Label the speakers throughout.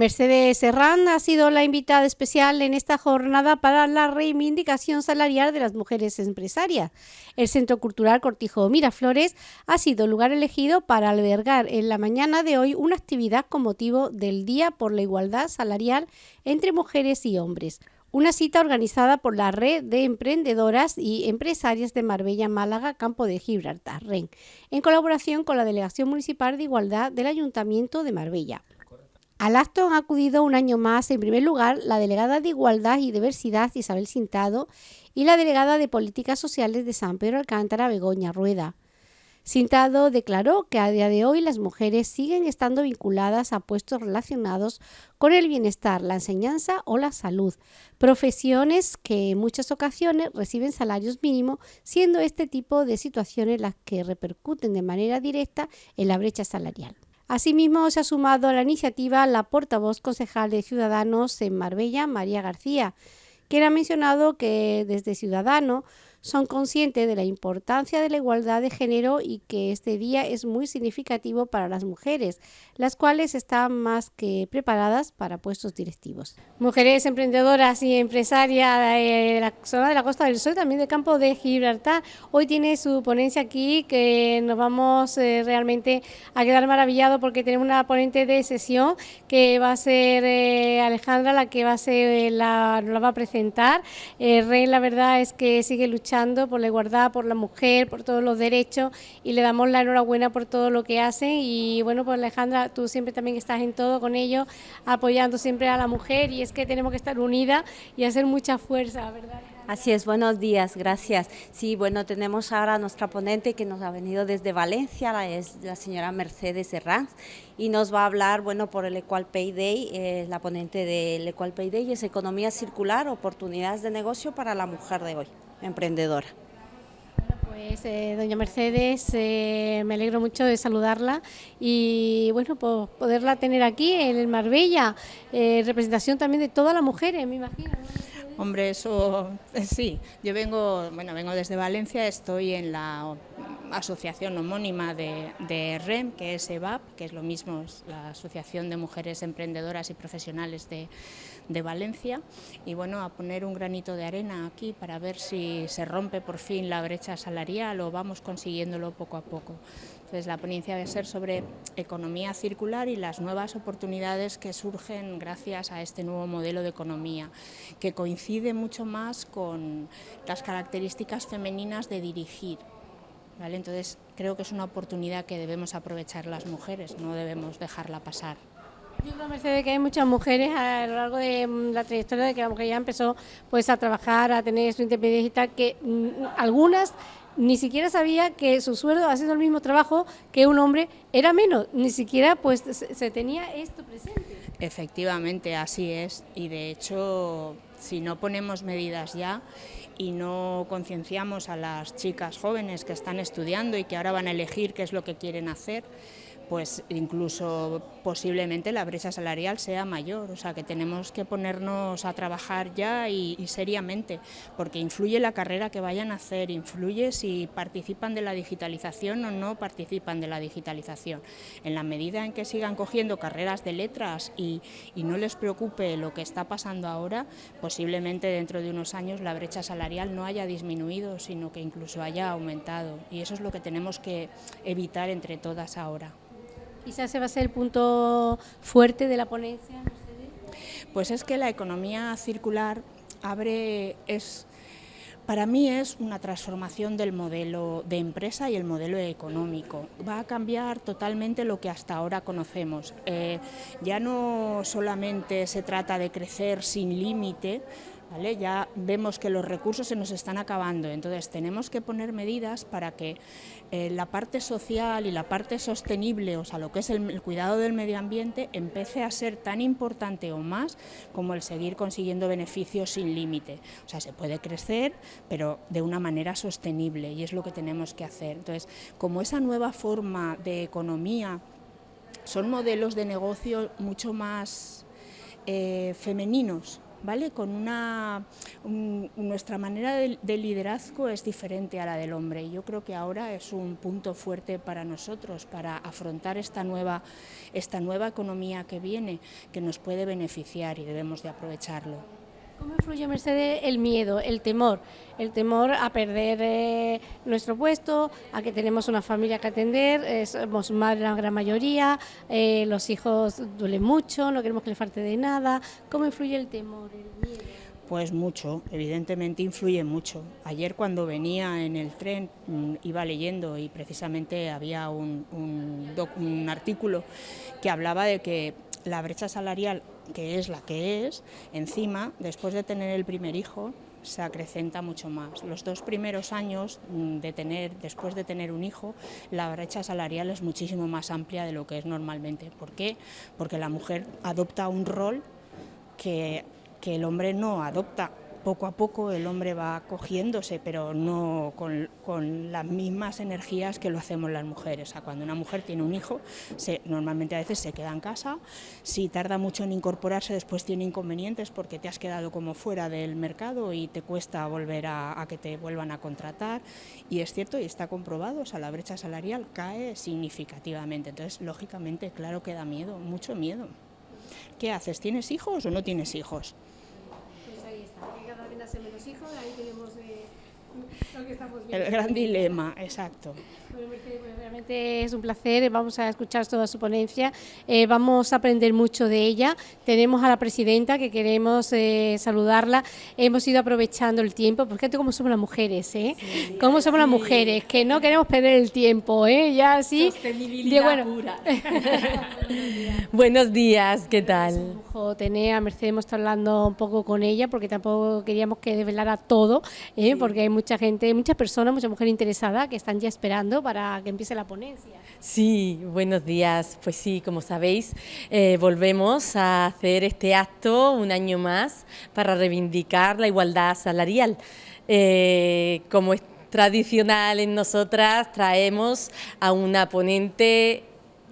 Speaker 1: Mercedes Serrán ha sido la invitada especial en esta jornada para la reivindicación salarial de las mujeres empresarias. El Centro Cultural Cortijo Miraflores ha sido lugar elegido para albergar en la mañana de hoy una actividad con motivo del Día por la Igualdad Salarial entre Mujeres y Hombres. Una cita organizada por la Red de Emprendedoras y Empresarias de Marbella, Málaga, Campo de Gibraltar, REN, en colaboración con la Delegación Municipal de Igualdad del Ayuntamiento de Marbella. Al acto han acudido un año más, en primer lugar, la delegada de Igualdad y Diversidad Isabel Sintado y la delegada de Políticas Sociales de San Pedro Alcántara Begoña Rueda. Sintado declaró que a día de hoy las mujeres siguen estando vinculadas a puestos relacionados con el bienestar, la enseñanza o la salud, profesiones que en muchas ocasiones reciben salarios mínimos, siendo este tipo de situaciones las que repercuten de manera directa en la brecha salarial. Asimismo, se ha sumado a la iniciativa la portavoz concejal de Ciudadanos en Marbella, María García, quien ha mencionado que desde Ciudadanos son conscientes de la importancia de la igualdad de género y que este día es muy significativo para las mujeres, las cuales están más que preparadas para puestos directivos. Mujeres emprendedoras y empresarias de la zona de la Costa del Sol, también del campo de Gibraltar, hoy tiene su ponencia aquí que nos vamos eh, realmente a quedar maravillados porque tenemos una ponente de sesión que va a ser eh, Alejandra la que va a ser la, nos la va a presentar. Eh, Rey la verdad es que sigue luchando por la igualdad, por la mujer, por todos los derechos y le damos la enhorabuena por todo lo que hacen y bueno, pues Alejandra, tú siempre también estás en todo con ellos, apoyando siempre a la mujer y es que tenemos que estar unidas y hacer mucha fuerza, ¿verdad?
Speaker 2: Así es, buenos días, gracias. Sí, bueno, tenemos ahora a nuestra ponente que nos ha venido desde Valencia, la, es la señora Mercedes Herranz, y nos va a hablar, bueno, por el Equal Pay Day, eh, la ponente del Equal Pay Day es Economía Circular, Oportunidades de Negocio para la Mujer de hoy emprendedora.
Speaker 1: Pues eh, doña Mercedes, eh, me alegro mucho de saludarla y bueno, pues poderla tener aquí en el Marbella, eh, representación también de todas las mujeres, me imagino.
Speaker 3: Hombre, eso sí, yo vengo, bueno, vengo desde Valencia, estoy en la asociación homónima de, de, REM, que es EVAP, que es lo mismo, es la Asociación de Mujeres Emprendedoras y Profesionales de, de, Valencia, y bueno, a poner un granito de arena aquí para ver si se rompe por fin la brecha salarial o vamos consiguiéndolo poco a poco. Entonces la ponencia va a ser sobre economía circular y las nuevas oportunidades que surgen gracias a este nuevo modelo de economía, que coincide mucho más con las características femeninas de dirigir, entonces creo que es una oportunidad que debemos aprovechar las mujeres, no debemos dejarla pasar.
Speaker 1: Yo creo, Mercedes, que hay muchas mujeres a lo largo de mm, la trayectoria de que la mujer ya empezó pues, a trabajar, a tener su independencia y tal, que mm, algunas ni siquiera sabía que su sueldo haciendo el mismo trabajo que un hombre era menos, ni siquiera pues se tenía esto presente.
Speaker 3: Efectivamente, así es, y de hecho, si no ponemos medidas ya y no concienciamos a las chicas jóvenes que están estudiando y que ahora van a elegir qué es lo que quieren hacer, pues incluso posiblemente la brecha salarial sea mayor, o sea que tenemos que ponernos a trabajar ya y, seriamente, porque influye la carrera que vayan a hacer, influye si participan de la digitalización o no participan de la digitalización. En la medida en que sigan cogiendo carreras de letras y, y no les preocupe lo que está pasando ahora, posiblemente dentro de unos años la brecha salarial no haya disminuido, sino que incluso haya aumentado, y eso es lo que tenemos que evitar entre todas ahora.
Speaker 1: Quizás ese va a ser el punto fuerte de la ponencia.
Speaker 3: Pues es que la economía circular abre, es, para mí es una transformación del modelo de empresa y el modelo económico. Va a cambiar totalmente lo que hasta ahora conocemos. Eh, ya no solamente se trata de crecer sin límite, ya vemos que los recursos se nos están acabando, entonces tenemos que poner medidas para que eh, la parte social y la parte sostenible, o sea, lo que es el, cuidado del medio ambiente, empiece a ser tan importante o más como el seguir consiguiendo beneficios sin límite. O sea, se puede crecer, pero de una manera sostenible y es lo que tenemos que hacer. Entonces, como esa nueva forma de economía son modelos de negocio mucho más eh, femeninos, ¿vale? Con una, nuestra manera de, de, liderazgo es diferente a la del hombre y yo creo que ahora es un punto fuerte para nosotros, para afrontar esta nueva, esta nueva economía que viene, que nos puede beneficiar y debemos de aprovecharlo.
Speaker 1: ¿Cómo influye, Mercedes, el miedo, el temor? El temor a perder eh, nuestro puesto, a que tenemos una familia que atender, eh, somos madres la gran mayoría, eh, los hijos duelen mucho, no queremos que les falte de nada. ¿Cómo influye el temor, el miedo?
Speaker 3: Pues mucho, evidentemente influye mucho. Ayer cuando venía en el tren mm, iba leyendo y precisamente había un, un artículo que hablaba de que la brecha salarial, que es la que es, encima, después de tener el primer hijo, se acrecenta mucho más. Los dos primeros años de tener, después de tener un hijo, la brecha salarial es muchísimo más amplia de lo que es normalmente. ¿Por qué? Porque la mujer adopta un rol que, que el hombre no adopta poco a poco el hombre va cogiéndose, pero no con, las mismas energías que lo hacemos las mujeres. O cuando una mujer tiene un hijo, se, normalmente a veces se queda en casa, si tarda mucho en incorporarse después tiene inconvenientes porque te has quedado como fuera del mercado y te cuesta volver a, a que te vuelvan a contratar. Y es cierto y está comprobado, o sea, la brecha salarial cae significativamente. Entonces, lógicamente, claro que da miedo, mucho miedo. ¿Qué haces? ¿Tienes hijos o no tienes hijos?
Speaker 1: Menos hijos, ahí tenemos eh, lo que estamos
Speaker 3: viendo. El gran dilema, exacto.
Speaker 1: realmente es un placer, vamos a escuchar toda su ponencia, eh, vamos a aprender mucho de ella. Tenemos a la presidenta que queremos eh, saludarla, hemos ido aprovechando el tiempo, porque fíjate cómo somos las mujeres, ¿eh? cómo somos las mujeres, que no queremos perder el tiempo, ¿eh? ya así.
Speaker 4: Sostenibilidad bueno. pura. Buenos días, ¿qué tal?
Speaker 1: tener a Mercedes, hemos estado hablando un poco con ella, porque tampoco queríamos que desvelara todo, ¿eh? porque hay mucha gente, muchas personas, mucha mujer interesada que están ya esperando para que empiece la ponencia.
Speaker 4: Sí, buenos días. Pues sí, como sabéis, eh, volvemos a hacer este acto un año más para reivindicar la igualdad salarial. Eh, como es tradicional en nosotras, traemos a una ponente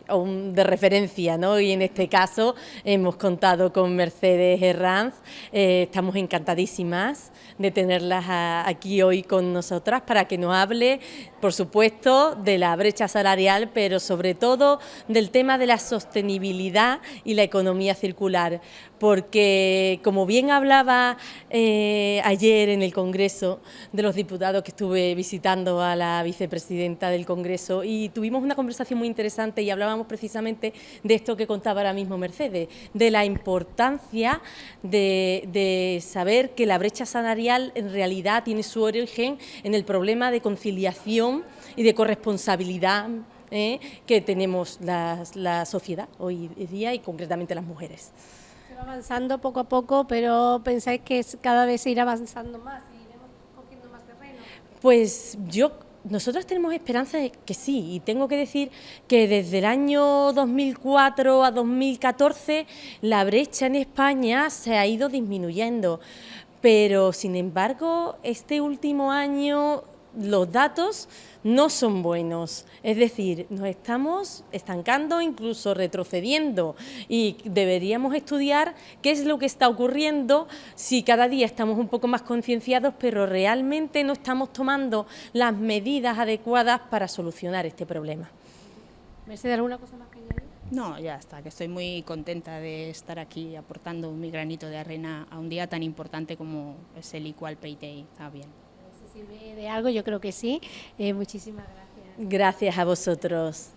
Speaker 4: de referencia, ¿no? Y en este caso hemos contado con Mercedes Herranz, eh, estamos encantadísimas de tenerlas aquí hoy con nosotras para que nos hable, por supuesto, de la brecha salarial, pero sobre todo del tema de la sostenibilidad y la economía circular, porque como bien hablaba eh, ayer en el Congreso de los Diputados que estuve visitando a la vicepresidenta del Congreso y tuvimos una conversación muy interesante y hablábamos precisamente de esto que contaba ahora mismo Mercedes, de la importancia de, de saber que la brecha salarial en realidad tiene su origen en el problema de conciliación y de corresponsabilidad ¿eh? que tenemos la, la sociedad hoy día y concretamente las mujeres
Speaker 1: avanzando poco a poco, pero pensáis que cada vez se irá avanzando más y iremos cogiendo más terreno.
Speaker 4: Pues yo nosotros tenemos esperanza de que sí, y tengo que decir que desde el año 2004 a 2014 la brecha en España se ha ido disminuyendo, pero sin embargo este último año los datos no son buenos, es decir, nos estamos estancando, incluso retrocediendo y deberíamos estudiar qué es lo que está ocurriendo si cada día estamos un poco más concienciados, pero realmente no estamos tomando las medidas adecuadas para solucionar este problema.
Speaker 1: Mercedes, ¿alguna cosa más que añadir?
Speaker 3: No, ya está, que estoy muy contenta de estar aquí aportando mi granito de arena a un día tan importante como es el Equal Pay Day. Está bien
Speaker 1: de algo, yo creo que sí. Eh, muchísimas gracias.
Speaker 4: Gracias a vosotros.